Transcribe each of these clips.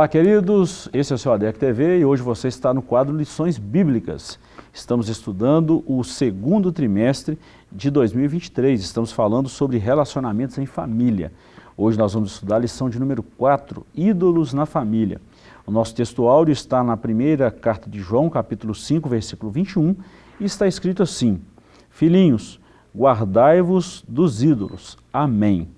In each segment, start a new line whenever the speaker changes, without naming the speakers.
Olá, queridos. Esse é o seu ADEC TV e hoje você está no quadro Lições Bíblicas. Estamos estudando o segundo trimestre de 2023. Estamos falando sobre relacionamentos em família. Hoje nós vamos estudar a lição de número 4, Ídolos na Família. O nosso texto áudio está na primeira carta de João, capítulo 5, versículo 21, e está escrito assim, Filhinhos, guardai-vos dos ídolos. Amém.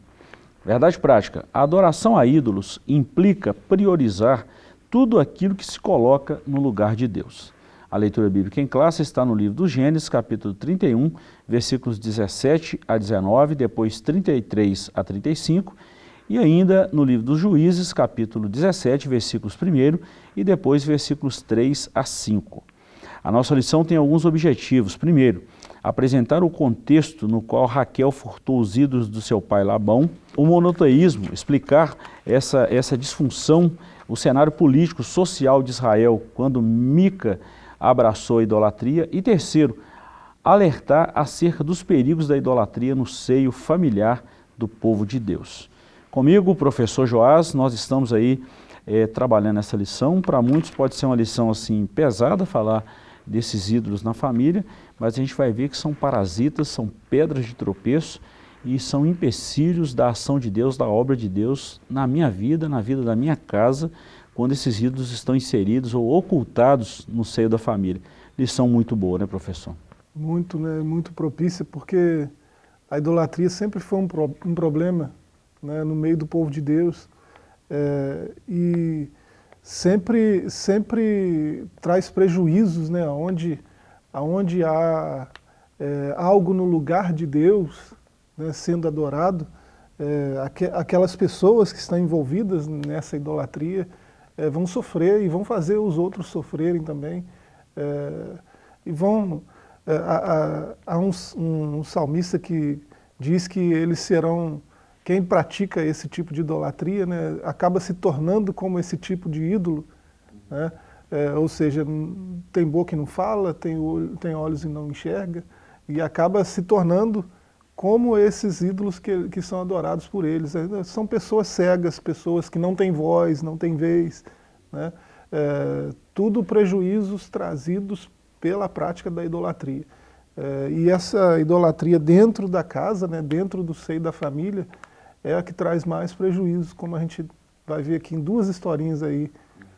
Verdade prática, a adoração a ídolos implica priorizar tudo aquilo que se coloca no lugar de Deus. A leitura bíblica em classe está no livro do Gênesis, capítulo 31, versículos 17 a 19, depois 33 a 35, e ainda no livro dos Juízes, capítulo 17, versículos 1 e depois versículos 3 a 5. A nossa lição tem alguns objetivos. Primeiro, apresentar o contexto no qual Raquel furtou os ídolos do seu pai Labão, o monoteísmo, explicar essa, essa disfunção, o cenário político, social de Israel, quando Mica abraçou a idolatria, e terceiro, alertar acerca dos perigos da idolatria no seio familiar do povo de Deus. Comigo, professor Joás, nós estamos aí é, trabalhando essa lição, para muitos pode ser uma lição assim pesada, falar desses ídolos na família, mas a gente vai ver que são parasitas, são pedras de tropeço e são empecilhos da ação de Deus, da obra de Deus na minha vida, na vida da minha casa, quando esses ídolos estão inseridos ou ocultados no seio da família. Lição muito boa, né, professor?
Muito, né, muito propícia, porque a idolatria sempre foi um, pro, um problema né, no meio do povo de Deus. É, e sempre, sempre traz prejuízos, né, onde, onde há é, algo no lugar de Deus né, sendo adorado, é, aqu aquelas pessoas que estão envolvidas nessa idolatria é, vão sofrer e vão fazer os outros sofrerem também. É, e vão... É, há, há um, um salmista que diz que eles serão quem pratica esse tipo de idolatria né, acaba se tornando como esse tipo de ídolo, né? é, ou seja, tem boca e não fala, tem, olho, tem olhos e não enxerga, e acaba se tornando como esses ídolos que, que são adorados por eles. É, são pessoas cegas, pessoas que não têm voz, não têm vez, né? é, tudo prejuízos trazidos pela prática da idolatria. É, e essa idolatria dentro da casa, né, dentro do seio da família, é a que traz mais prejuízo, como a gente vai ver aqui em duas historinhas aí,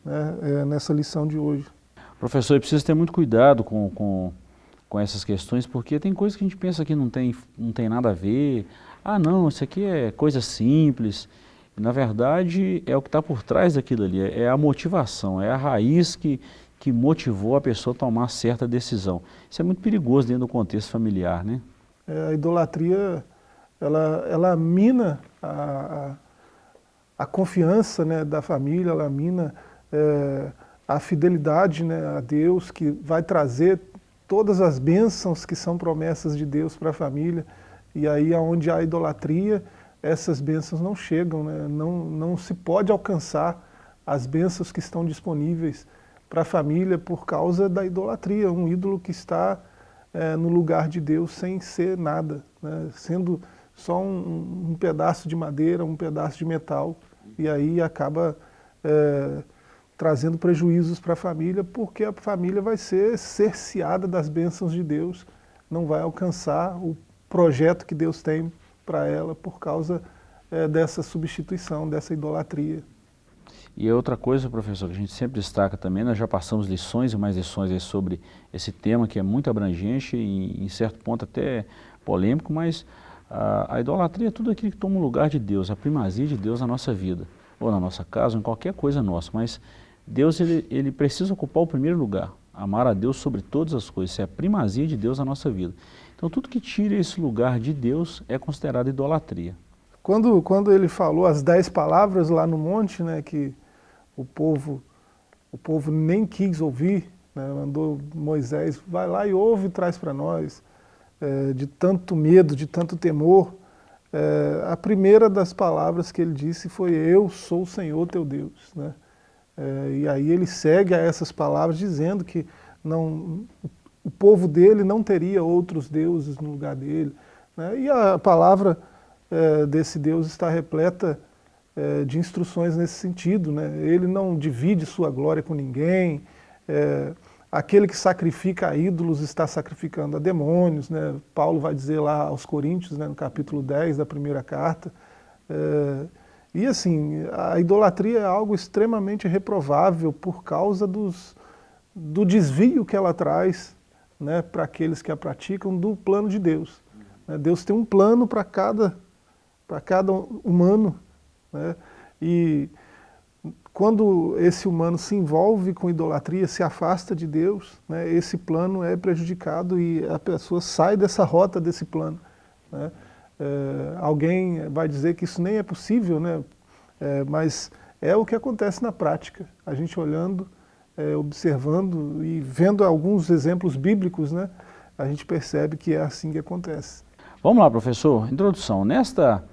né, é, nessa lição de hoje.
Professor, precisa ter muito cuidado com, com, com essas questões, porque tem coisas que a gente pensa que não tem, não tem nada a ver. Ah, não, isso aqui é coisa simples. Na verdade, é o que está por trás daquilo ali, é a motivação, é a raiz que, que motivou a pessoa a tomar certa decisão. Isso é muito perigoso dentro do contexto familiar, né?
É, a idolatria ela, ela mina a, a, confiança né, da família, ela mina é, a fidelidade né, a Deus, que vai trazer todas as bênçãos que são promessas de Deus para a família, e aí onde há idolatria, essas bênçãos não chegam, né, não, não se pode alcançar as bênçãos que estão disponíveis para a família por causa da idolatria, um ídolo que está é, no lugar de Deus sem ser nada, né, sendo só um, um, pedaço de madeira, um pedaço de metal, e aí acaba é, trazendo prejuízos para a família, porque a família vai ser cerceada das bênçãos de Deus, não vai alcançar o projeto que Deus tem para ela por causa é, dessa substituição, dessa idolatria.
E outra coisa, professor, que a gente sempre destaca também, nós já passamos lições e mais lições sobre esse tema que é muito abrangente e em certo ponto até polêmico, mas a, idolatria é tudo aquilo que toma o lugar de Deus, a primazia de Deus na nossa vida, ou na nossa casa, ou em qualquer coisa nossa, mas Deus ele, ele precisa ocupar o primeiro lugar, amar a Deus sobre todas as coisas, isso é a primazia de Deus na nossa vida. Então tudo que tira esse lugar de Deus é considerado idolatria.
Quando, quando ele falou as dez palavras lá no monte, né, que o povo, o povo nem quis ouvir, né, mandou Moisés, vai lá e ouve e traz para nós, é, de tanto medo, de tanto temor, é, a primeira das palavras que ele disse foi eu sou o Senhor teu Deus. Né? É, e aí ele segue a essas palavras dizendo que não, o povo dele não teria outros deuses no lugar dele. Né? E a palavra desse Deus está repleta de instruções nesse sentido. Né? Ele não divide sua glória com ninguém, é, aquele que sacrifica a ídolos está sacrificando a demônios. Né? Paulo vai dizer lá aos Coríntios, né, no capítulo 10 da primeira carta. É, e assim, a idolatria é algo extremamente reprovável por causa dos, do desvio que ela traz né, para aqueles que a praticam do plano de Deus. Né? Deus tem um plano para cada, cada humano. Né? E quando esse humano se envolve com idolatria, se afasta de Deus, né, esse plano é prejudicado e a pessoa sai dessa rota desse plano. Né? É, alguém vai dizer que isso nem é possível, né? É, mas é o que acontece na prática. A gente olhando, é, observando e vendo alguns exemplos bíblicos, né? a gente percebe que é assim que acontece.
Vamos lá, professor. Introdução. Nesta,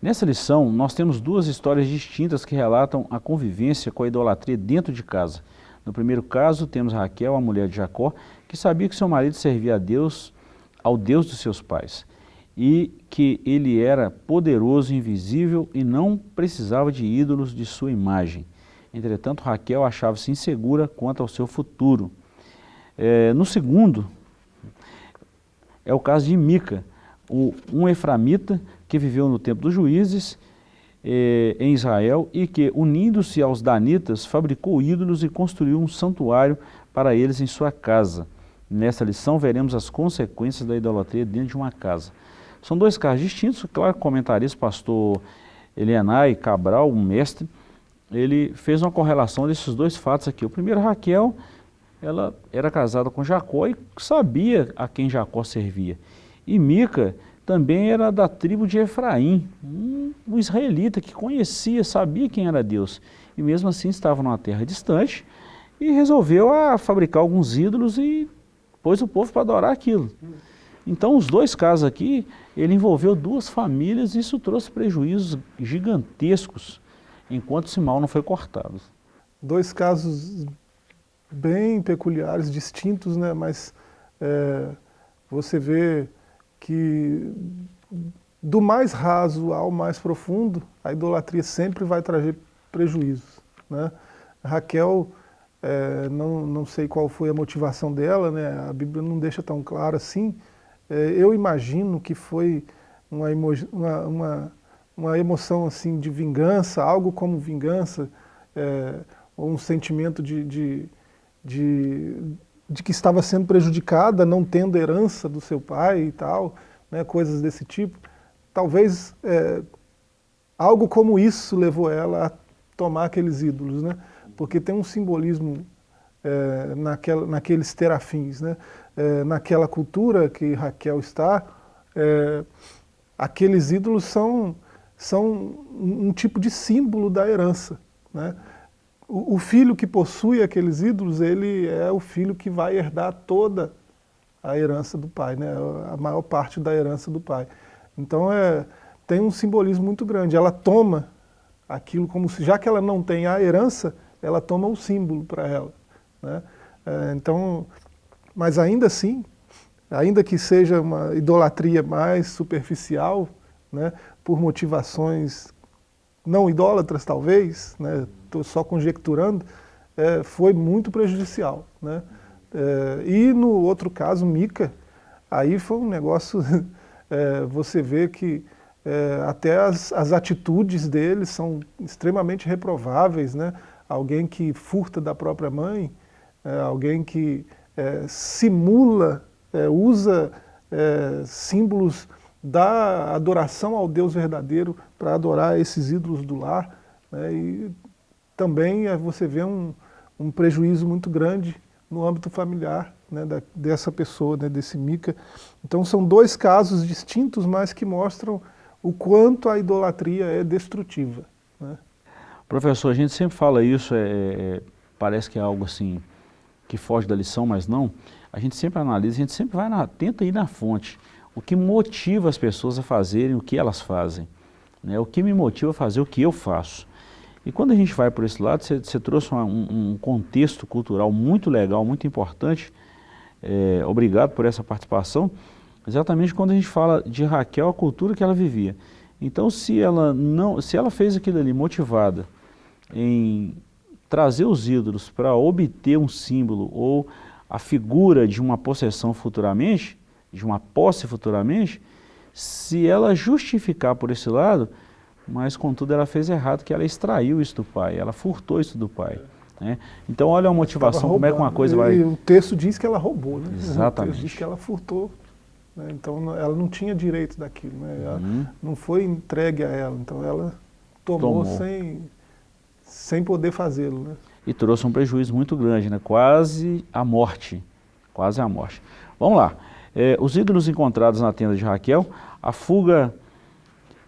nessa lição, nós temos duas histórias distintas que relatam a convivência com a idolatria dentro de casa. No primeiro caso, temos Raquel, a mulher de Jacó, que sabia que seu marido servia a Deus, ao Deus dos seus pais e que ele era poderoso, invisível e não precisava de ídolos de sua imagem. Entretanto, Raquel achava-se insegura quanto ao seu futuro. É, no segundo, é o caso de Mica, um eframita que viveu no tempo dos juízes é, em Israel e que, unindo-se aos danitas, fabricou ídolos e construiu um santuário para eles em sua casa. Nessa lição veremos as consequências da idolatria dentro de uma casa. São dois casos distintos, claro, comentarista, pastor Elianai Cabral, um mestre, ele fez uma correlação desses dois fatos aqui. O primeiro, Raquel, ela era casada com Jacó e sabia a quem Jacó servia. E Mica também era da tribo de Efraim, um, israelita que conhecia, sabia quem era Deus. E mesmo assim estava numa terra distante e resolveu a fabricar alguns ídolos e pôs o povo para adorar aquilo. Então, os dois casos aqui, ele envolveu duas famílias e isso trouxe prejuízos gigantescos, enquanto esse mal não foi cortado.
Dois casos bem peculiares, distintos, né? mas é, você vê que do mais raso ao mais profundo, a idolatria sempre vai trazer prejuízos. Né? Raquel, é, não, não sei qual foi a motivação dela, né? a Bíblia não deixa tão claro assim, é, eu imagino que foi uma, emo uma, uma, uma, emoção assim de vingança, algo como vingança, é, ou um sentimento de, de, de, de, que estava sendo prejudicada, não tendo herança do seu pai e tal, né, coisas desse tipo. Talvez é, algo como isso levou ela a tomar aqueles ídolos, né? porque tem um simbolismo é, naquela, naqueles terafins. Né? é, naquela cultura que Raquel está, é, aqueles ídolos são, são um, tipo de símbolo da herança. Né? O, filho que possui aqueles ídolos, ele é o filho que vai herdar toda a herança do pai, né? a maior parte da herança do pai. Então é, tem um simbolismo muito grande, ela toma aquilo como se, já que ela não tem a herança, ela toma o símbolo para ela. Né? É, então, mas ainda assim, ainda que seja uma idolatria mais superficial, né, por motivações não idólatras talvez, estou né, só conjecturando, é, foi muito prejudicial. Né? É, e no outro caso, Mica, aí foi um negócio, é, você vê que é, até as, as atitudes dele são extremamente reprováveis, né? alguém que furta da própria mãe, é, alguém que é, simula, usa símbolos da adoração ao Deus verdadeiro para adorar esses ídolos do lar. Né, e também é, você vê um, um prejuízo muito grande no âmbito familiar né, da, dessa pessoa, né, desse Mica. Então são dois casos distintos, mas que mostram o quanto a idolatria é destrutiva. Né.
Professor, a gente sempre fala isso, é, é parece que é algo assim que foge da lição, mas não, a gente sempre analisa, a gente sempre vai na, tenta ir na fonte. O que motiva as pessoas a fazerem o que elas fazem. Né? O que me motiva a fazer o que eu faço. E quando a gente vai por esse lado, você, trouxe uma, um, um, contexto cultural muito legal, muito importante. É, obrigado por essa participação. Exatamente quando a gente fala de Raquel, a cultura que ela vivia. Então, se ela, não, se ela fez aquilo ali motivada em trazer os ídolos para obter um símbolo ou a figura de uma possessão futuramente, de uma posse futuramente, se ela justificar por esse lado, mas contudo ela fez errado, que ela extraiu isso do pai, ela furtou isso do pai. Né? Então olha a motivação, como é que uma coisa vai...
O texto diz que ela roubou, né?
Exatamente. O
texto diz que ela furtou né? Então ela não tinha direito daquilo, né? Uhum. não foi entregue a ela, então ela tomou, tomou. Sem, sem poder fazê-lo. Né?
E trouxe um prejuízo muito grande, né? quase a morte, quase a morte. Vamos lá, é, os ídolos encontrados na tenda de Raquel, a fuga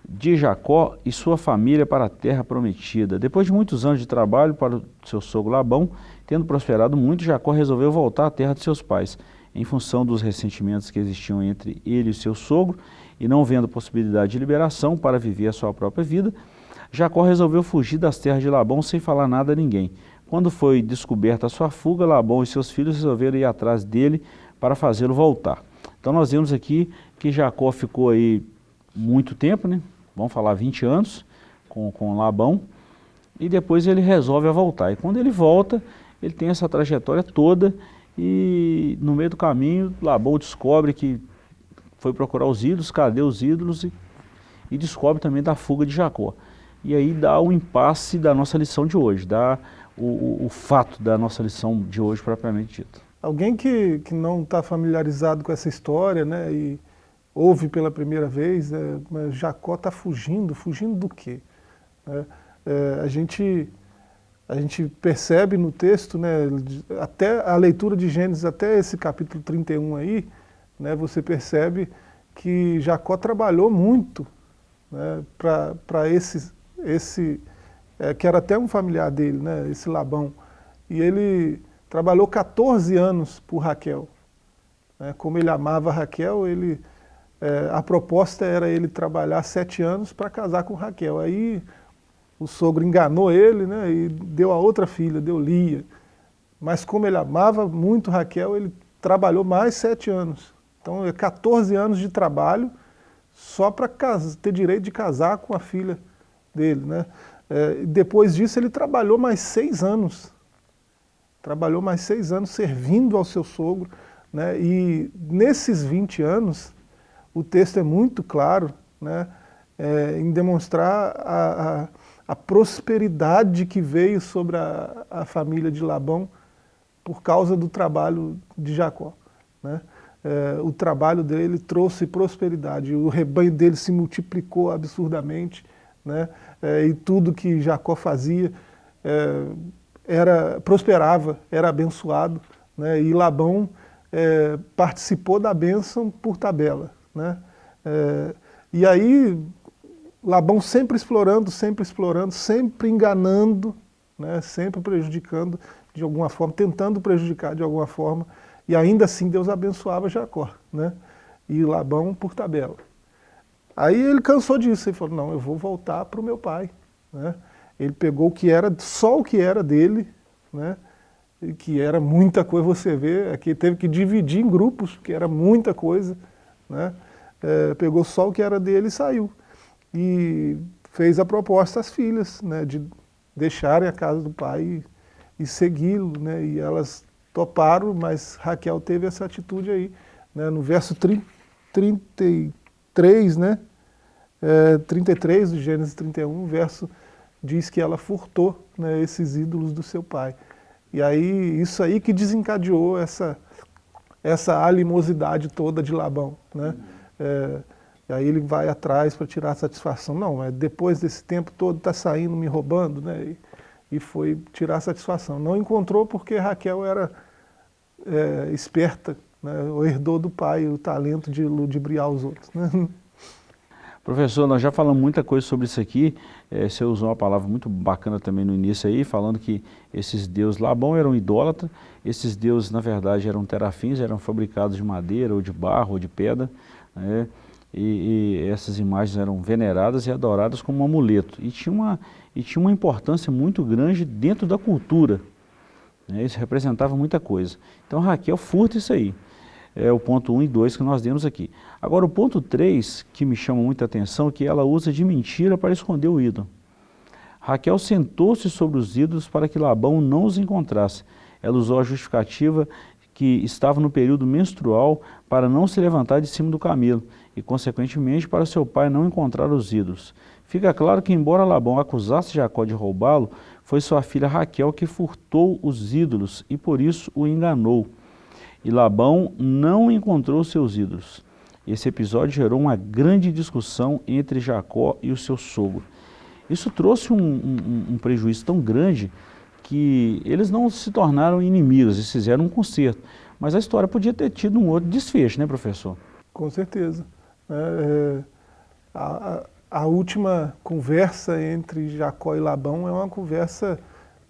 de Jacó e sua família para a terra prometida. Depois de muitos anos de trabalho para o seu sogro Labão, tendo prosperado muito, Jacó resolveu voltar à terra de seus pais em função dos ressentimentos que existiam entre ele e seu sogro, e não vendo possibilidade de liberação para viver a sua própria vida, Jacó resolveu fugir das terras de Labão sem falar nada a ninguém. Quando foi descoberta a sua fuga, Labão e seus filhos resolveram ir atrás dele para fazê-lo voltar. Então nós vemos aqui que Jacó ficou aí muito tempo, né? vamos falar 20 anos, com, com Labão, e depois ele resolve voltar. E quando ele volta, ele tem essa trajetória toda e no meio do caminho, Labão descobre que foi procurar os ídolos, cadê os ídolos, e, e descobre também da fuga de Jacó. E aí dá o impasse da nossa lição de hoje, dá o, o, o fato da nossa lição de hoje propriamente dito.
Alguém que, que não está familiarizado com essa história, né, e ouve pela primeira vez, é, Jacó está fugindo, fugindo do quê? É, é, a gente a gente percebe no texto, né, até a leitura de Gênesis, até esse capítulo 31 aí, né, você percebe que Jacó trabalhou muito né, para esse, esse é, que era até um familiar dele, né, esse Labão, e ele trabalhou 14 anos por Raquel. Né, como ele amava Raquel, ele, é, a proposta era ele trabalhar sete anos para casar com Raquel. Aí o sogro enganou ele né, e deu a outra filha, deu Lia. Mas como ele amava muito Raquel, ele trabalhou mais sete anos. Então, é 14 anos de trabalho só para ter direito de casar com a filha dele. Né? É, depois disso, ele trabalhou mais seis anos. Trabalhou mais seis anos servindo ao seu sogro. Né? E nesses 20 anos, o texto é muito claro né? É, em demonstrar a, a a prosperidade que veio sobre a, a família de Labão por causa do trabalho de Jacó. Né? É, o trabalho dele trouxe prosperidade, o rebanho dele se multiplicou absurdamente, né? É, e tudo que Jacó fazia era, prosperava, era abençoado, né? e Labão é, participou da bênção por tabela. Né? É, e aí Labão sempre explorando, sempre explorando, sempre enganando, né, sempre prejudicando de alguma forma, tentando prejudicar de alguma forma, e ainda assim Deus abençoava Jacó, né, e Labão por tabela. Aí ele cansou disso, ele falou, não, eu vou voltar para o meu pai. Né? Ele pegou o que era, só o que era dele, né? que era muita coisa, você vê, aqui teve que dividir em grupos, que era muita coisa, né? É, pegou só o que era dele e saiu. E fez a proposta às filhas, né, de deixarem a casa do pai e, e segui-lo, né, e elas toparam, mas Raquel teve essa atitude aí, né, no verso 30, 33, né, é, 33 do Gênesis 31, o verso diz que ela furtou né, esses ídolos do seu pai. E aí, isso aí que desencadeou essa, essa animosidade toda de Labão, né, é, e aí ele vai atrás para tirar satisfação. Não, é depois desse tempo todo está saindo, me roubando, né? E, e, foi tirar satisfação. Não encontrou porque Raquel era é, esperta, né? herdou do pai o talento de ludibriar os outros. Né?
Professor, nós já falamos muita coisa sobre isso aqui, é, você usou uma palavra muito bacana também no início aí, falando que esses deuses Labão eram idólatras, esses deuses na verdade eram terafins, eram fabricados de madeira ou de barro ou de pedra, né? e, e, essas imagens eram veneradas e adoradas como um amuleto. E tinha uma, e tinha uma importância muito grande dentro da cultura. Né? Isso representava muita coisa. Então Raquel furta isso aí. É o ponto 1 e 2 que nós demos aqui. Agora o ponto 3, que me chama muita atenção, é que ela usa de mentira para esconder o ídolo. Raquel sentou-se sobre os ídolos para que Labão não os encontrasse. Ela usou a justificativa que estava no período menstrual para não se levantar de cima do camelo e, consequentemente, para seu pai não encontrar os ídolos. Fica claro que, embora Labão acusasse Jacó de roubá-lo, foi sua filha Raquel que furtou os ídolos e por isso o enganou. E Labão não encontrou seus ídolos. Esse episódio gerou uma grande discussão entre Jacó e o seu sogro. Isso trouxe um, um, um prejuízo tão grande que eles não se tornaram inimigos, eles fizeram um conserto. Mas a história podia ter tido um outro desfecho, né, professor?
Com certeza. É, é a, a, última conversa entre Jacó e Labão é uma conversa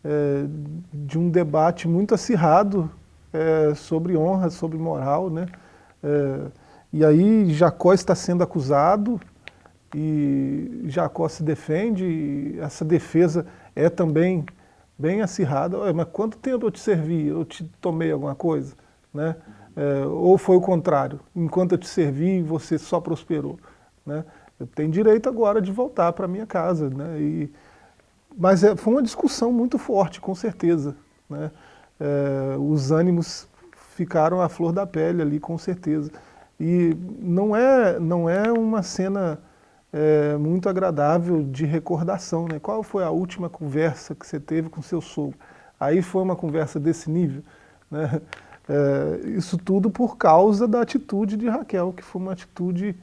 é, de um debate muito acirrado é, sobre honra, sobre moral, né? É, e aí Jacó está sendo acusado e Jacó se defende, e essa defesa é também bem acirrada. Mas quanto tempo eu te servi? Eu te tomei alguma coisa? Né? É, ou foi o contrário, enquanto eu te servi, você só prosperou. Né? Eu tenho direito agora de voltar para minha casa. Né? E, mas é, foi uma discussão muito forte, com certeza. Né? É, os ânimos ficaram à flor da pele ali, com certeza. E não é, não é uma cena é, muito agradável de recordação. Né? Qual foi a última conversa que você teve com seu sogro? Aí foi uma conversa desse nível. Né? É, isso tudo por causa da atitude de Raquel, que foi uma atitude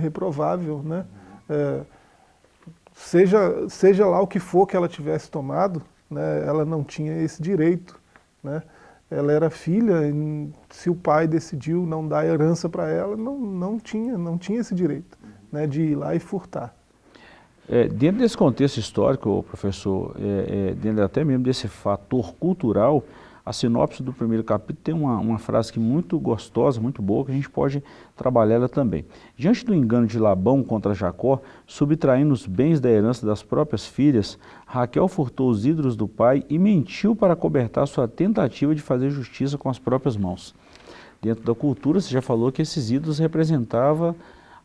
reprovável. Né? Seja, seja lá o que for que ela tivesse tomado, né, ela não tinha esse direito. Né? Ela era filha, se o pai decidiu não dar herança para ela, não, não, tinha, não tinha esse direito né, de ir lá e furtar.
É, dentro desse contexto histórico, professor, é, é, dentro até mesmo desse fator cultural, a sinopse do primeiro capítulo tem uma, uma frase que muito gostosa, muito boa, que a gente pode trabalhar ela também. Diante do engano de Labão contra Jacó, subtraindo os bens da herança das próprias filhas, Raquel furtou os ídolos do pai e mentiu para cobertar sua tentativa de fazer justiça com as próprias mãos. Dentro da cultura, você já falou que esses ídolos representavam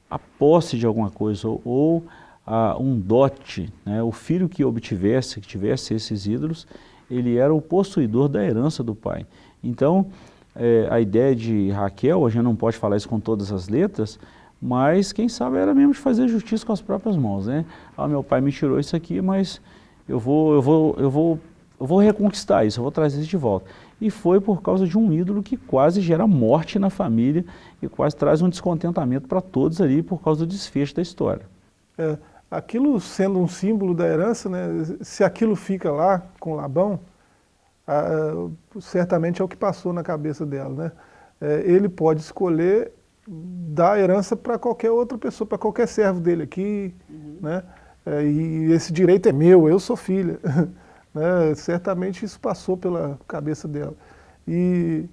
a posse de alguma coisa ou, ou a, um dote, né? o filho que obtivesse, que tivesse esses ídolos, ele era o possuidor da herança do pai. Então, é, a ideia de Raquel, a gente não pode falar isso com todas as letras, mas quem sabe era mesmo de fazer justiça com as próprias mãos, né? Ah, meu pai me tirou isso aqui, mas eu vou, eu vou, eu vou, eu vou reconquistar isso, eu vou trazer isso de volta e foi por causa de um ídolo que quase gera morte na família e quase traz um descontentamento para todos ali por causa do desfecho da história.
É, aquilo sendo um símbolo da herança, né, se aquilo fica lá com Labão, certamente é o que passou na cabeça dela. Né? É, ele pode escolher dar herança para qualquer outra pessoa, para qualquer servo dele aqui, uhum. né? É, e esse direito é meu, eu sou filha. Né? Certamente isso passou pela cabeça dela. E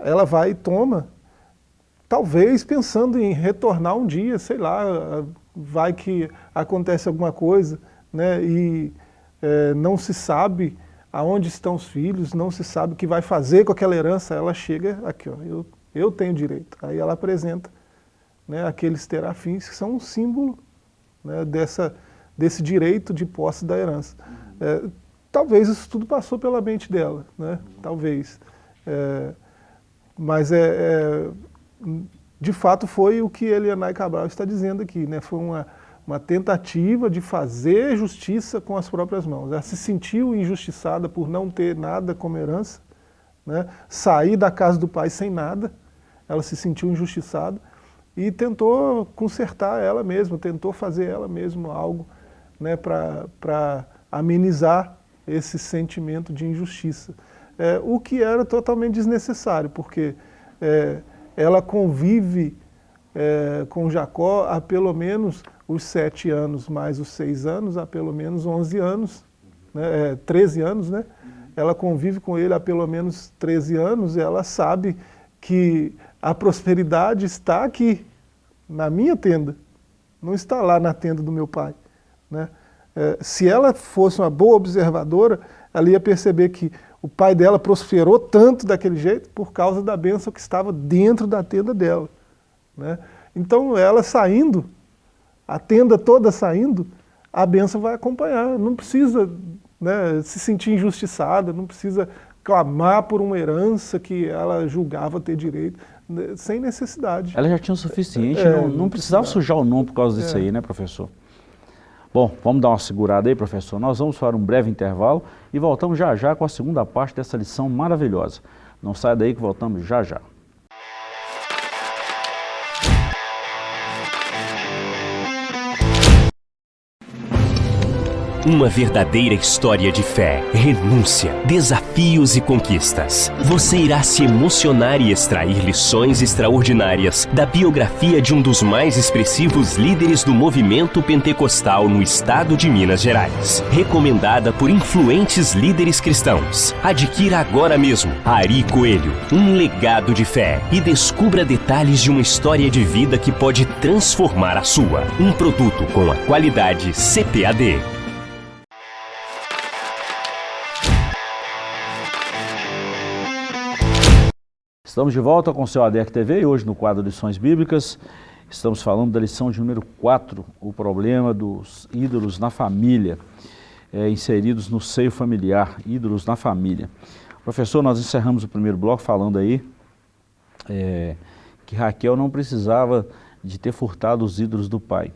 ela vai e toma, talvez pensando em retornar um dia, sei lá, vai que acontece alguma coisa, né? e é, não se sabe aonde estão os filhos, não se sabe o que vai fazer com aquela herança, ela chega aqui, ó, eu, eu tenho direito. Aí ela apresenta né, aqueles terafins que são um símbolo né, dessa, desse direito de posse da herança. É, talvez isso tudo passou pela mente dela, né? talvez. É, mas é, é, de fato foi o que Elianai Cabral está dizendo aqui, né? foi uma, uma tentativa de fazer justiça com as próprias mãos. Ela se sentiu injustiçada por não ter nada como herança, né? sair da casa do pai sem nada, ela se sentiu injustiçada e tentou consertar ela mesma, tentou fazer ela mesma algo né, para amenizar esse sentimento de injustiça. É, o que era totalmente desnecessário, porque é, ela convive é, com Jacó há pelo menos os sete anos, mais os seis anos, há pelo menos onze anos, né, é, 13 anos, né? Ela convive com ele há pelo menos 13 anos e ela sabe que a prosperidade está aqui, na minha tenda, não está lá na tenda do meu pai, né? É, se ela fosse uma boa observadora, ela ia perceber que o pai dela prosperou tanto daquele jeito por causa da bênção que estava dentro da tenda dela. Né? Então ela saindo, a tenda toda saindo, a bênção vai acompanhar, não precisa né, se sentir injustiçada, não precisa clamar por uma herança que ela julgava ter direito, né, sem necessidade.
Ela já tinha o suficiente, é, não, não, precisava sujar o nome por causa disso é. aí, né, professor? Bom, vamos dar uma segurada aí, professor. Nós vamos para um breve intervalo e voltamos já já com a segunda parte dessa lição maravilhosa. Não saia daí que voltamos já já.
Uma verdadeira história de fé, renúncia, desafios e conquistas. Você irá se emocionar e extrair lições extraordinárias da biografia de um dos mais expressivos líderes do movimento pentecostal no estado de Minas Gerais. Recomendada por influentes líderes cristãos. Adquira agora mesmo Ari Coelho, um legado de fé e descubra detalhes de uma história de vida que pode transformar a sua. Um produto com a qualidade CPAD.
Estamos de volta com o seu ADEC TV e hoje no quadro Lições Bíblicas estamos falando da lição de número 4, o problema dos ídolos na família, é, inseridos no seio familiar, ídolos na família. Professor, nós encerramos o primeiro bloco falando aí é, que Raquel não precisava de ter furtado os ídolos do pai.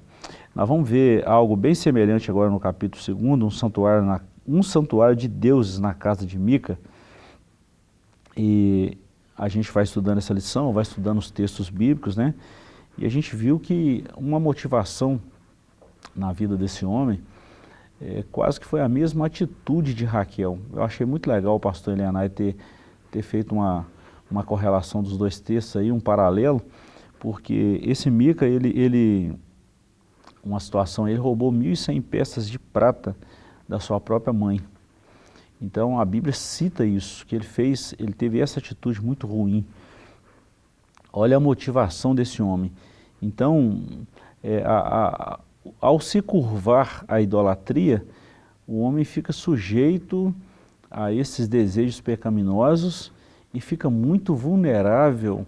Nós vamos ver algo bem semelhante agora no capítulo 2, um santuário, na, um santuário de deuses na casa de Mica, e a gente vai estudando essa lição, vai estudando os textos bíblicos, né? E a gente viu que uma motivação na vida desse homem é, quase que foi a mesma atitude de Raquel. Eu achei muito legal o pastor Elianai ter, ter feito uma, uma correlação dos dois textos aí, um paralelo, porque esse Mica, ele, ele uma situação, ele roubou 1.100 peças de prata da sua própria mãe. Então a Bíblia cita isso, que ele fez, ele teve essa atitude muito ruim. Olha a motivação desse homem. Então, é, a, a, ao se curvar à idolatria, o homem fica sujeito a esses desejos pecaminosos e fica muito vulnerável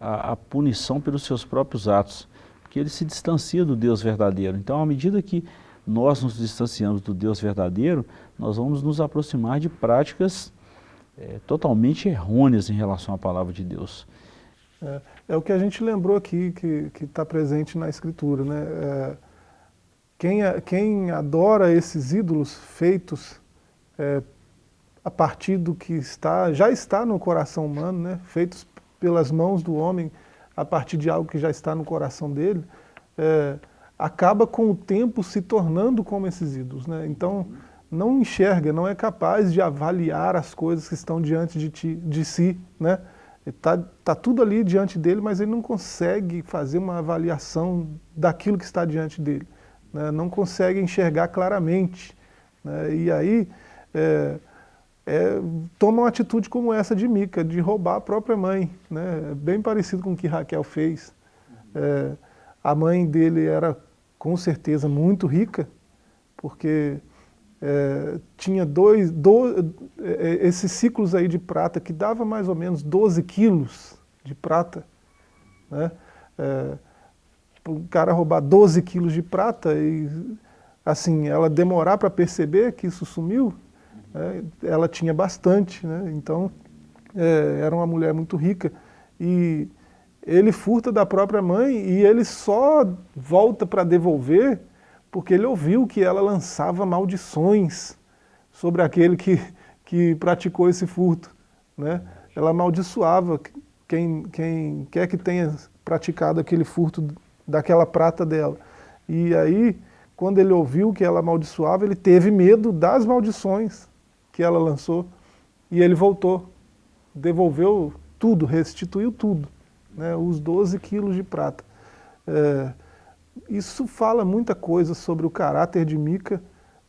à, à punição pelos seus próprios atos, porque ele se distancia do Deus verdadeiro. Então, à medida que nós nos distanciamos do Deus verdadeiro, nós vamos nos aproximar de práticas é, totalmente errôneas em relação à palavra de Deus.
É, é o que a gente lembrou aqui, que está presente na Escritura. Né? É, quem, quem adora esses ídolos feitos é, a partir do que está, já está no coração humano, né? feitos pelas mãos do homem, a partir de algo que já está no coração dele, é, acaba com o tempo se tornando como esses ídolos. Né? Então, não enxerga, não é capaz de avaliar as coisas que estão diante de, ti, de si. Né? Está tá tudo ali diante dele, mas ele não consegue fazer uma avaliação daquilo que está diante dele. Né? Não consegue enxergar claramente. Né? E aí é, é, toma uma atitude como essa de Mica, de roubar a própria mãe. Né? Bem parecido com o que Raquel fez. É, a mãe dele era com certeza muito rica, porque é, tinha dois, do, é, esses ciclos aí de prata que dava mais ou menos 12 quilos de prata. Né? É, o cara roubar 12 quilos de prata e assim, ela demorar para perceber que isso sumiu, né? ela tinha bastante, né? então é, era uma mulher muito rica. E ele furta da própria mãe e ele só volta para devolver porque ele ouviu que ela lançava maldições sobre aquele que, que praticou esse furto. Né? Ela amaldiçoava quem, quem quer que tenha praticado aquele furto daquela prata dela. E aí, quando ele ouviu que ela amaldiçoava, ele teve medo das maldições que ela lançou e ele voltou, devolveu tudo, restituiu tudo né, os 12 quilos de prata. É, isso fala muita coisa sobre o caráter de Mica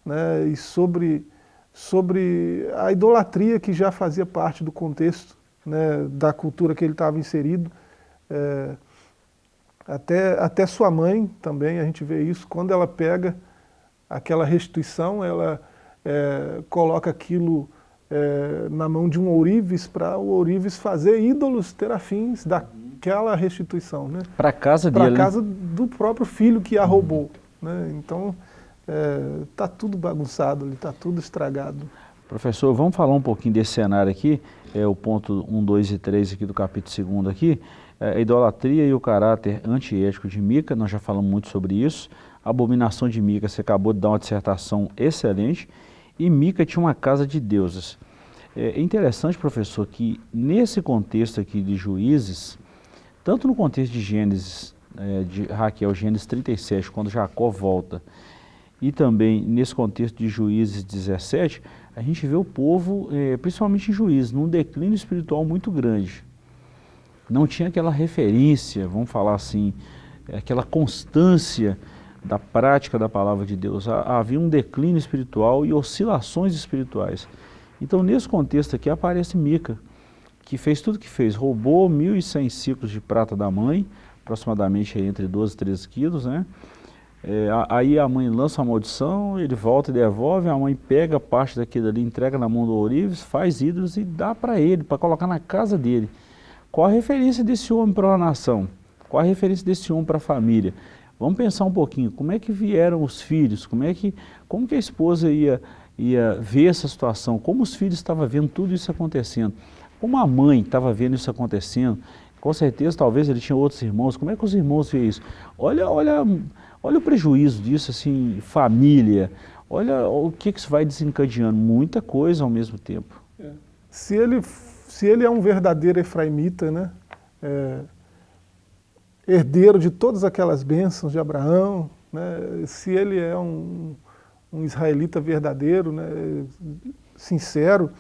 né, e sobre, sobre a idolatria que já fazia parte do contexto né, da cultura que ele estava inserido. É, até, até sua mãe também, a gente vê isso, quando ela pega aquela restituição, ela é, coloca aquilo é, na mão de um ourives para o ourives fazer ídolos terafins daquela restituição. Né?
Para casa
dele.
Para
né? casa do próprio filho que a roubou. Né? Então, está é, tudo bagunçado ali, está tudo estragado.
Professor, vamos falar um pouquinho desse cenário aqui, é o ponto 1, 2 e 3 aqui do capítulo 2 aqui, é, a idolatria e o caráter antiético de Mica, nós já falamos muito sobre isso, a abominação de Mica, você acabou de dar uma dissertação excelente, e Mica tinha uma casa de deuses. É interessante, professor, que nesse contexto aqui de juízes, tanto no contexto de Gênesis, é, de Raquel, Gênesis 37, quando Jacó volta, e também nesse contexto de Juízes 17, a gente vê o povo, é, principalmente em Juízes, num declínio espiritual muito grande. Não tinha aquela referência, vamos falar assim, aquela constância da prática da palavra de Deus. Havia um declínio espiritual e oscilações espirituais. Então, nesse contexto aqui, aparece Mica, que fez tudo que fez. Roubou 1.100 ciclos de prata da mãe, aproximadamente entre 12 e 13 quilos, né? É, aí a mãe lança a maldição, ele volta e devolve, a mãe pega parte daquilo ali, entrega na mão do Ourives, faz ídolos e dá para ele, para colocar na casa dele. Qual a referência desse homem para a nação? Qual a referência desse homem para a família? Vamos pensar um pouquinho, como é que vieram os filhos, como é que, como que a esposa ia, ia ver essa situação, como os filhos estavam vendo tudo isso acontecendo, como a mãe estava vendo isso acontecendo, com certeza talvez ele tinha outros irmãos, como é que os irmãos vê isso? Olha, olha, olha o prejuízo disso, assim, família, olha o que, que isso vai desencadeando, muita coisa ao mesmo tempo.
É. Se, ele, se ele é um verdadeiro efraimita, né, é, herdeiro de todas aquelas bênçãos de Abraão, né, se ele é um, um israelita verdadeiro, né, sincero,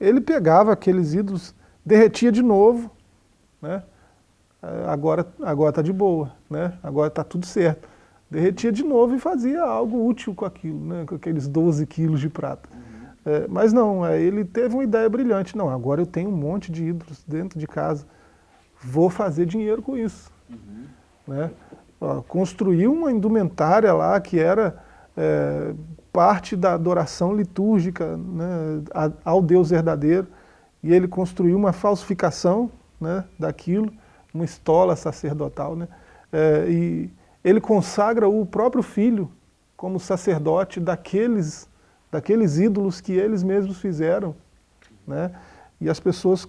ele pegava aqueles ídolos, derretia de novo, né, agora está de boa, né, agora está tudo certo. Derretia de novo e fazia algo útil com aquilo, né, com aqueles 12 quilos de prata. É, mas não, é, ele teve uma ideia brilhante. Não, agora eu tenho um monte de ídolos dentro de casa, vou fazer dinheiro com isso. Né? construiu uma indumentária lá que era é, parte da adoração litúrgica né, ao Deus verdadeiro, e ele construiu uma falsificação né, daquilo, uma estola sacerdotal, né, é, e ele consagra o próprio filho como sacerdote daqueles, daqueles ídolos que eles mesmos fizeram, né, e as pessoas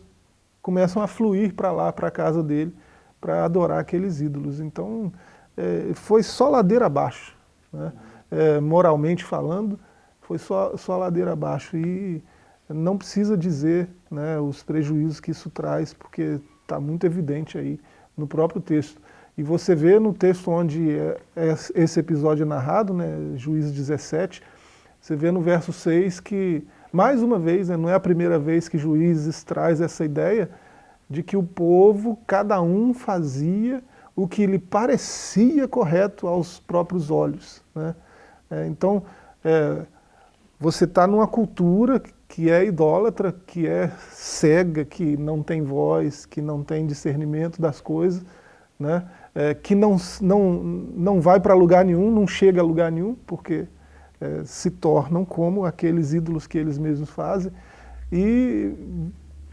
começam a fluir para lá, para a casa dele, para adorar aqueles ídolos. Então, é, foi só ladeira abaixo, né? é, moralmente falando, foi só, só ladeira abaixo. E não precisa dizer né, os prejuízos que isso traz, porque está muito evidente aí no próprio texto. E você vê no texto onde é, esse episódio é narrado, né, Juízes 17, você vê no verso 6 que, mais uma vez, né, não é a primeira vez que Juízes traz essa ideia, de que o povo, cada um fazia o que lhe parecia correto aos próprios olhos. Né? É, então, é, você está numa cultura que é idólatra, que é cega, que não tem voz, que não tem discernimento das coisas, né? É, que não, não, não vai para lugar nenhum, não chega a lugar nenhum, porque é, se tornam como aqueles ídolos que eles mesmos fazem, e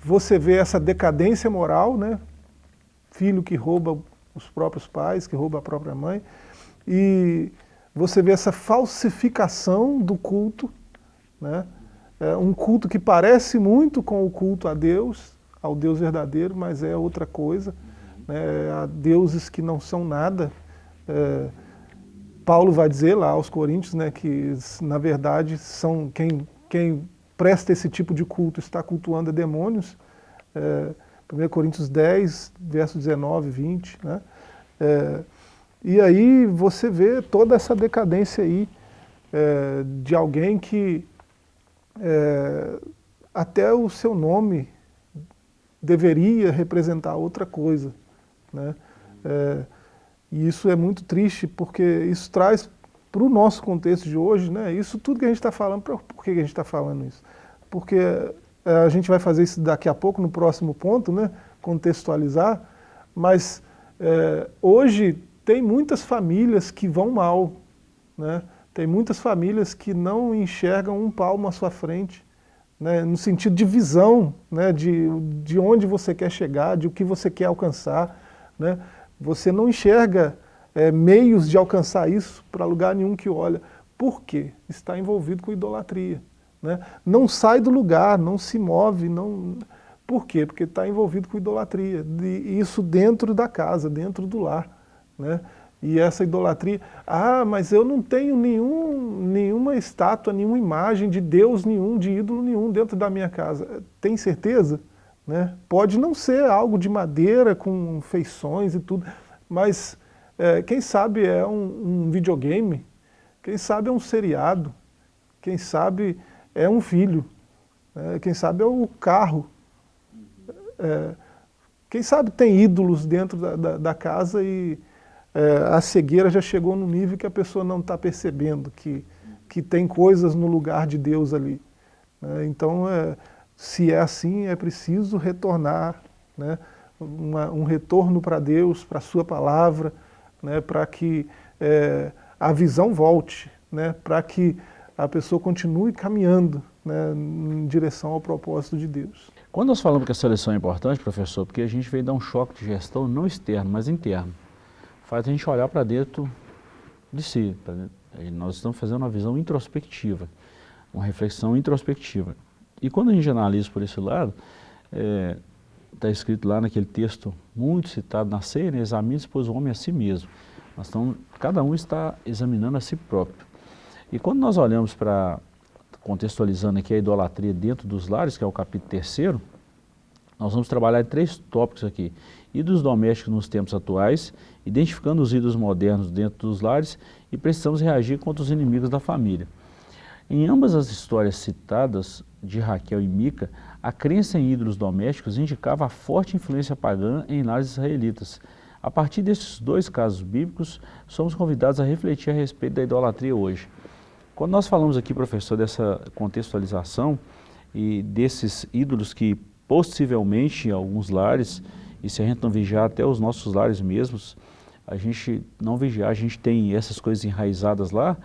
você vê essa decadência moral, né? filho que rouba os próprios pais, que rouba a própria mãe, e você vê essa falsificação do culto, né? É um culto que parece muito com o culto a Deus, ao Deus verdadeiro, mas é outra coisa, né? a deuses que não são nada. É, Paulo vai dizer lá aos Coríntios né, que, na verdade, são quem, quem presta esse tipo de culto está cultuando a demônios, é, 1 Coríntios 10, verso 19, 20, né? É, e aí você vê toda essa decadência aí é, de alguém que é, até o seu nome deveria representar outra coisa, né? É, e isso é muito triste porque isso traz para o nosso contexto de hoje, né, isso tudo que a gente está falando, por que a gente está falando isso? Porque é, a gente vai fazer isso daqui a pouco, no próximo ponto, né, contextualizar, mas é, hoje tem muitas famílias que vão mal, né, tem muitas famílias que não enxergam um palmo à sua frente, né, no sentido de visão, né, de, de onde você quer chegar, de o que você quer alcançar. Né? Você não enxerga é, meios de alcançar isso para lugar nenhum que olha. Por quê? Está envolvido com idolatria. Né? Não sai do lugar, não se move. Não... Por quê? Porque está envolvido com idolatria. Isso dentro da casa, dentro do lar. Né? E essa idolatria, ah, mas eu não tenho nenhum, nenhuma estátua, nenhuma imagem de Deus nenhum, de ídolo nenhum dentro da minha casa. Tem certeza? Né? Pode não ser algo de madeira, com feições e tudo, mas é, quem sabe é um, um, videogame, quem sabe é um seriado, quem sabe é um filho, é, quem sabe é o carro. É, quem sabe tem ídolos dentro da, da, da casa e é, a cegueira já chegou no nível que a pessoa não está percebendo que, que tem coisas no lugar de Deus ali. Né? Então, é, se é assim, é preciso retornar, né? Uma, um retorno para Deus, para a sua palavra, né? para que é, a visão volte, né? para que a pessoa continue caminhando né? em direção ao propósito de Deus.
Quando nós falamos que a seleção é importante, professor, porque a gente veio dar um choque de gestão não externo, mas interno faz a gente olhar para dentro de si. Dentro. Nós estamos fazendo uma visão introspectiva, uma reflexão introspectiva. E quando a gente analisa por esse lado, está é, tá escrito lá naquele texto muito citado na ceia, né, examine-se, pois o homem a si mesmo. Nós estamos, cada um está examinando a si próprio. E quando nós olhamos para, contextualizando aqui a idolatria dentro dos lares, que é o capítulo terceiro, nós vamos trabalhar três tópicos aqui. Ídolos domésticos nos tempos atuais, identificando os ídolos modernos dentro dos lares e precisamos reagir contra os inimigos da família. Em ambas as histórias citadas de Raquel e Mica, a crença em ídolos domésticos indicava a forte influência pagã em lares israelitas. A partir desses dois casos bíblicos, somos convidados a refletir a respeito da idolatria hoje. Quando nós falamos aqui, professor, dessa contextualização e desses ídolos que possivelmente em alguns lares, e se a gente não vigiar até os nossos lares mesmos, a gente não vigiar, a gente tem essas coisas enraizadas lá,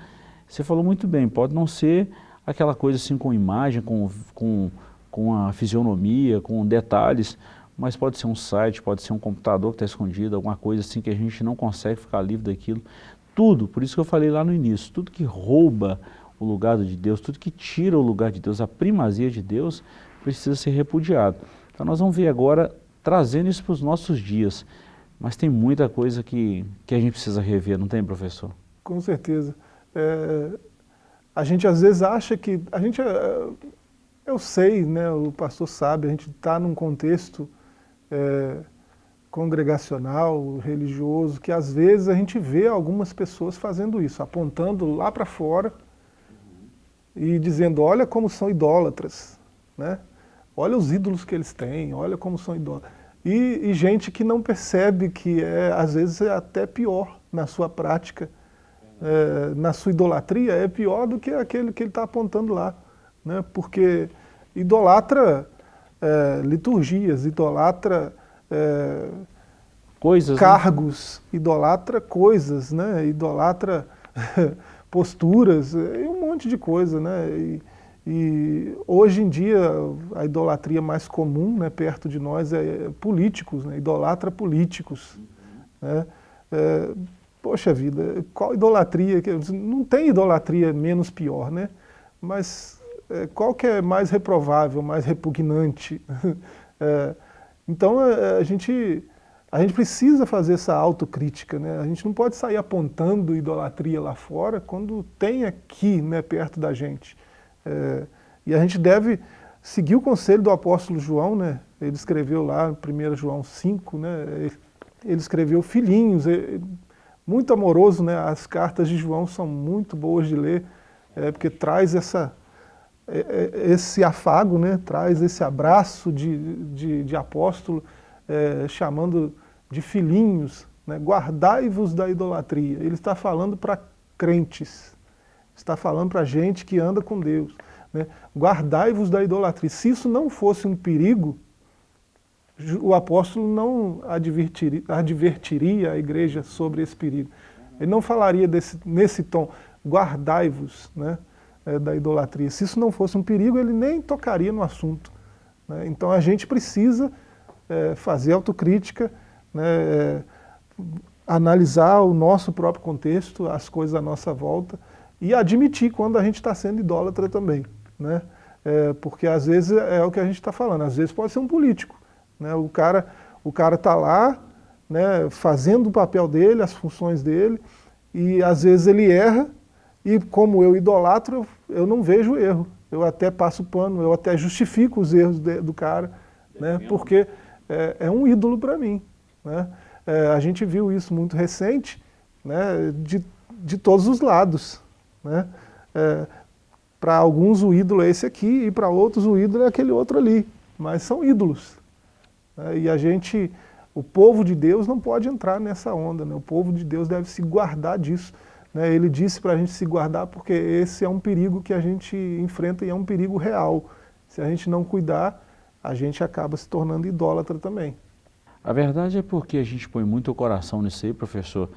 você falou muito bem, pode não ser aquela coisa assim com imagem, com, com, com a fisionomia, com detalhes, mas pode ser um site, pode ser um computador que está escondido, alguma coisa assim que a gente não consegue ficar livre daquilo. Tudo, por isso que eu falei lá no início, tudo que rouba o lugar de Deus, tudo que tira o lugar de Deus, a primazia de Deus, precisa ser repudiado. Então nós vamos ver agora, trazendo isso para os nossos dias. Mas tem muita coisa que, que a gente precisa rever, não tem, professor?
Com certeza. É, a gente às vezes acha que... a gente, é, Eu sei, né, o pastor sabe, a gente está num contexto é, congregacional, religioso, que às vezes a gente vê algumas pessoas fazendo isso, apontando lá para fora e dizendo, olha como são idólatras, né? olha os ídolos que eles têm, olha como são idólatras. E, e, gente que não percebe que é, às vezes é até pior na sua prática, é, na sua idolatria, é pior do que aquele que ele está apontando lá. Né? Porque idolatra é, liturgias, idolatra é, coisas, né? cargos, né? idolatra coisas, né? idolatra posturas, e um monte de coisa. Né? E, e hoje em dia a idolatria mais comum né, perto de nós é políticos, né, idolatra políticos. Né? É, poxa vida, qual idolatria? Não tem idolatria menos pior, né? mas qual que é mais reprovável, mais repugnante? é, então a, a, gente, a gente precisa fazer essa autocrítica, né? a gente não pode sair apontando idolatria lá fora quando tem aqui né, perto da gente. É, e a gente deve seguir o conselho do apóstolo João, né? ele escreveu lá, 1 João 5, né? ele escreveu filhinhos, muito amoroso, né? as cartas de João são muito boas de ler, é, porque traz essa, é, é, esse afago, né? traz esse abraço de, de, de apóstolo, é, chamando de filhinhos, né? guardai-vos da idolatria. Ele está falando para crentes, está falando para gente que anda com Deus. Né? Guardai-vos da idolatria. Se isso não fosse um perigo, o apóstolo não advertiria, advertiria a igreja sobre esse perigo. Ele não falaria desse, nesse tom, guardai-vos. Né? É, da idolatria. Se isso não fosse um perigo, ele nem tocaria no assunto. Né? Então a gente precisa é, fazer autocrítica, né, é, analisar o nosso próprio contexto, as coisas à nossa volta, e admitir quando a gente está sendo idólatra também. Né? É, porque às vezes é o que a gente está falando, às vezes pode ser um político. Né? O cara o cara está lá, né, fazendo o papel dele, as funções dele, e às vezes ele erra, e como eu idolatro, eu, não vejo erro. Eu até passo pano, eu até justifico os erros de, do cara, né, porque é, é um ídolo para mim. Né? É, a gente viu isso muito recente, né, de, de todos os lados. Né? É, para alguns o ídolo é esse aqui, e para outros o ídolo é aquele outro ali. Mas são ídolos. Né? E a gente, o povo de Deus não pode entrar nessa onda, né? o povo de Deus deve se guardar disso. Né? Ele disse para a gente se guardar porque esse é um perigo que a gente enfrenta e é um perigo real. Se a gente não cuidar, a gente acaba se tornando idólatra também.
A verdade é porque a gente põe muito o coração nisso aí, professor,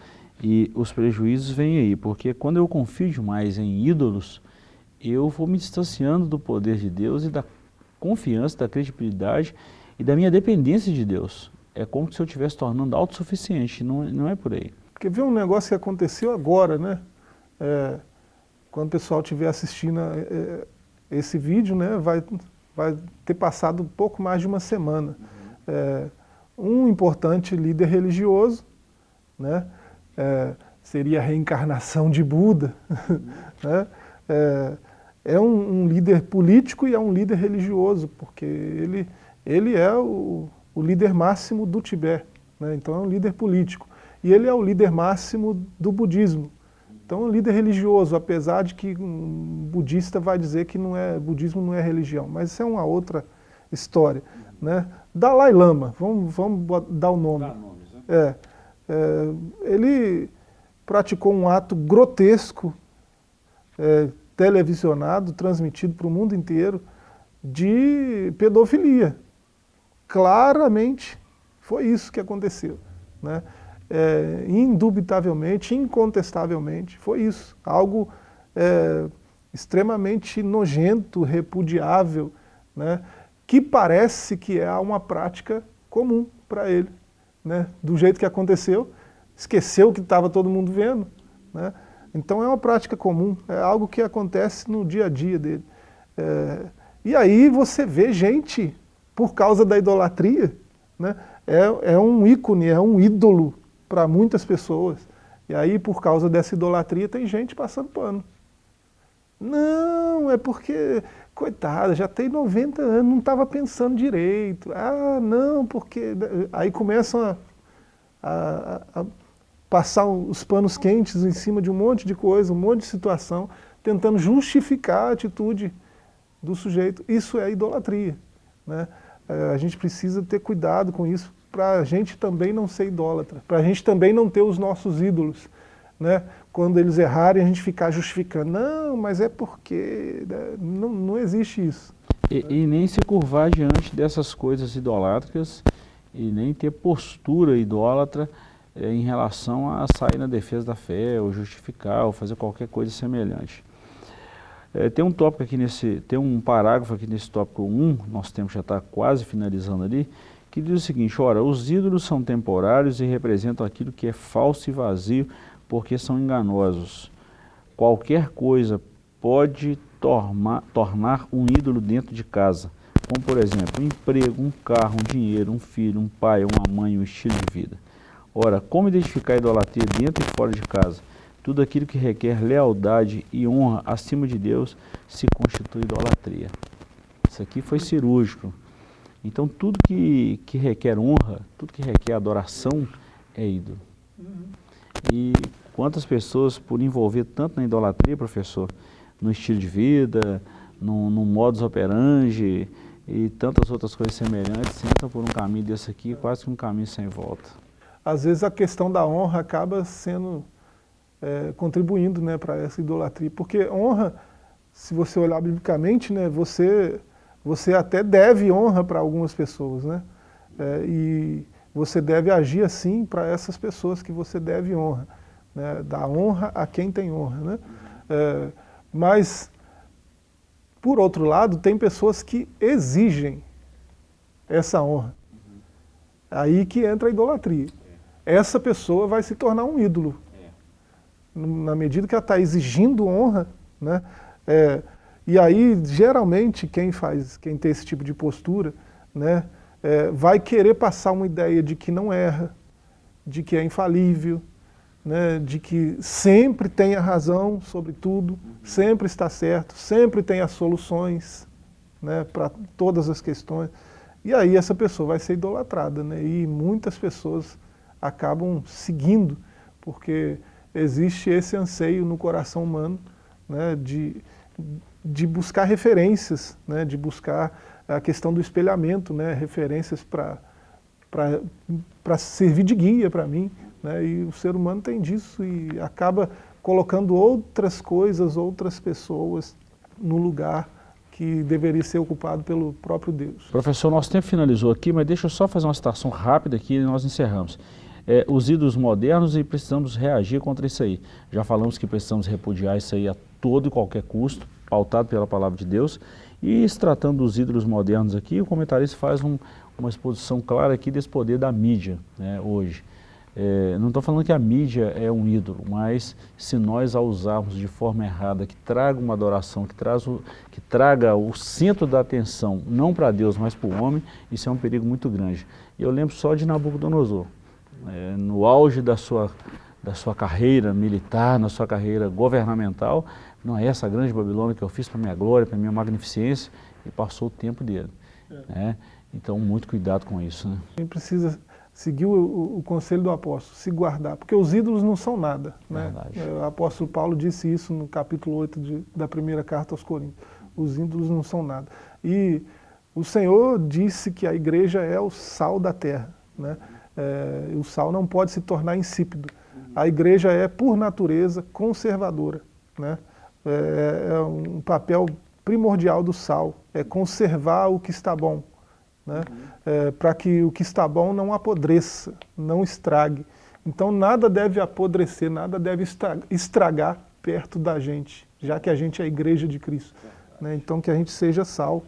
e os prejuízos vêm aí, porque quando eu confio demais em ídolos, eu vou me distanciando do poder de Deus e da confiança, da credibilidade e da minha dependência de Deus. É como se eu estivesse tornando autossuficiente, não, não é por aí.
Porque vê um negócio que aconteceu agora, né? É, quando o pessoal estiver assistindo é, é, esse vídeo, né, vai, vai ter passado pouco mais de uma semana. Um importante líder religioso, né, seria a reencarnação de Buda, né, é, é um, um, líder político e é um líder religioso, porque ele, ele é o, o líder máximo do Tibete, né, então é um líder político. E ele é o líder máximo do budismo. Então é um líder religioso, apesar de que um budista vai dizer que não é, budismo não é religião, mas isso é uma outra história. Né? Dalai Lama, vamos, vamos dar o nome. Nomes, né? é, é, ele praticou um ato grotesco, é, televisionado, transmitido para o mundo inteiro, de pedofilia. Claramente foi isso que aconteceu. Né? É, indubitavelmente, incontestavelmente, foi isso. Algo é, extremamente nojento, repudiável, né, que parece que é uma prática comum para ele. Né, do jeito que aconteceu, esqueceu que estava todo mundo vendo. Né, então é uma prática comum, é algo que acontece no dia a dia dele. É, e aí você vê gente, por causa da idolatria, né, é, é um ícone, é um ídolo para muitas pessoas. E aí, por causa dessa idolatria, tem gente passando pano. Não, é porque, coitada, já tem 90 anos, não estava pensando direito. Ah, não, porque... Aí começam a, a, a, passar os panos quentes em cima de um monte de coisa, um monte de situação, tentando justificar a atitude do sujeito. Isso é idolatria. Né? É, a gente precisa ter cuidado com isso, para a gente também não ser idólatra, para a gente também não ter os nossos ídolos. Né? Quando eles errarem, a gente ficar justificando. Não, mas é porque... Né? Não, não existe isso.
E, e, nem se curvar diante dessas coisas idolátricas e nem ter postura idólatra é, em relação a sair na defesa da fé, ou justificar, ou fazer qualquer coisa semelhante. É, tem um tópico aqui nesse, tem um parágrafo aqui nesse tópico 1, nosso tempo já está quase finalizando ali, que diz o seguinte, ora, os ídolos são temporários e representam aquilo que é falso e vazio, porque são enganosos. Qualquer coisa pode tornar, um ídolo dentro de casa, como por exemplo, um emprego, um carro, um dinheiro, um filho, um pai, uma mãe, um estilo de vida. Ora, como identificar a idolatria dentro e fora de casa? Tudo aquilo que requer lealdade e honra acima de Deus se constitui idolatria. Isso aqui foi cirúrgico. Então tudo que, que requer honra, tudo que requer adoração é ídolo. Uhum. E quantas pessoas, por envolver tanto na idolatria, professor, no estilo de vida, no, no modus operandi e tantas outras coisas semelhantes, entram por um caminho desse aqui, quase que um caminho sem volta.
Às vezes a questão da honra acaba sendo, é, contribuindo né, para essa idolatria, porque honra, se você olhar biblicamente, né, você você até deve honra para algumas pessoas, né? É, e você deve agir assim para essas pessoas que você deve honra. Né? Dar honra a quem tem honra, né? É, mas por outro lado, tem pessoas que exigem essa honra. Aí que entra a idolatria. Essa pessoa vai se tornar um ídolo. Na medida que ela está exigindo honra, né? É, e aí, geralmente, quem faz, quem tem esse tipo de postura, né, é, vai querer passar uma ideia de que não erra, de que é infalível, né, de que sempre tem a razão sobre tudo, uhum. sempre está certo, sempre tem as soluções né, para todas as questões. E aí essa pessoa vai ser idolatrada, né, e muitas pessoas acabam seguindo, porque existe esse anseio no coração humano né, de, de buscar referências, né, de buscar a questão do espelhamento, né, referências para servir de guia para mim, né, e o ser humano tem disso e acaba colocando outras coisas, outras pessoas no lugar que deveria ser ocupado pelo próprio Deus.
Professor, nosso tempo finalizou aqui, mas deixa eu só fazer uma citação rápida aqui e nós encerramos. É, os ídolos modernos e precisamos reagir contra isso aí. Já falamos que precisamos repudiar isso aí a todo e qualquer custo, pautado pela palavra de Deus. E se tratando dos ídolos modernos aqui, o comentarista faz um, uma exposição clara aqui desse poder da mídia né, hoje. É, não estou falando que a mídia é um ídolo, mas se nós a usarmos de forma errada, que traga uma adoração, que, traz o, que traga o centro da atenção, não para Deus, mas para o homem, isso é um perigo muito grande. E eu lembro só de Nabucodonosor, é, no auge da sua, da sua carreira militar, na sua carreira governamental, não é essa grande Babilônia que eu fiz para minha glória, para minha magnificência, e passou o tempo dele. É. Né? Então, muito cuidado com isso. Né?
A gente precisa seguir o, o, o, conselho do apóstolo, se guardar, porque os ídolos não são nada. Né? O apóstolo Paulo disse isso no capítulo 8 de, da primeira carta aos Coríntios. Os ídolos não são nada. E o Senhor disse que a igreja é o sal da terra. Né? É, o sal não pode se tornar insípido. A igreja é, por natureza, conservadora. Né? É, é um papel primordial do sal, é conservar o que está bom né? Uhum. É, para que o que está bom não apodreça, não estrague. Então nada deve apodrecer, nada deve estragar perto da gente, já que a gente é a igreja de Cristo. Né? Então que a gente seja sal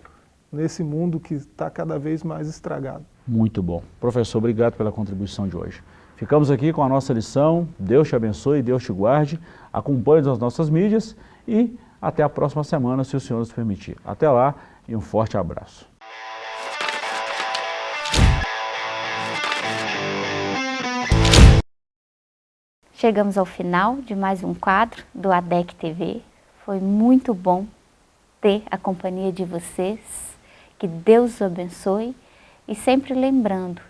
nesse mundo que está cada vez mais estragado.
Muito bom. Professor, obrigado pela contribuição de hoje. Ficamos aqui com a nossa lição. Deus te abençoe, Deus te guarde. Acompanhe as nossas mídias e até a próxima semana, se o Senhor nos permitir. Até lá e um forte abraço.
Chegamos ao final de mais um quadro do ADEC TV. Foi muito bom ter a companhia de vocês. Que Deus os abençoe. E sempre lembrando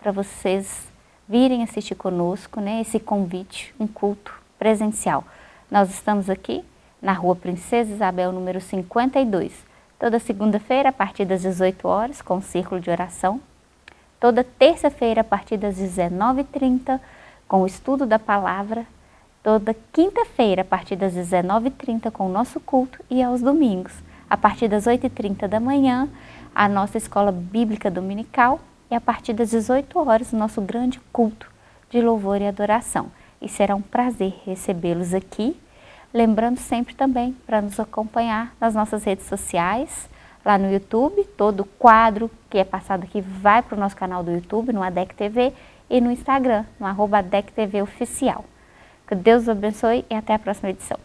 para vocês virem assistir conosco né, esse convite, um culto presencial. Nós estamos aqui na Rua Princesa Isabel, número 52. Toda segunda-feira, a partir das 18 horas, com o Círculo de Oração. Toda terça-feira, a partir das 19h30, com o estudo da palavra, toda quinta-feira, a partir das 19h30, com o nosso culto, e aos domingos, a partir das 8h30 da manhã, a nossa escola bíblica dominical, e a partir das 18 horas, o nosso grande culto de louvor e adoração. E será um prazer recebê-los aqui, lembrando sempre também para nos acompanhar nas nossas redes sociais, lá no YouTube, todo quadro que é passado aqui vai para o nosso canal do YouTube, no ADEC TV, e no Instagram, no arroba DECTV Oficial. Que Deus os abençoe e até a próxima edição.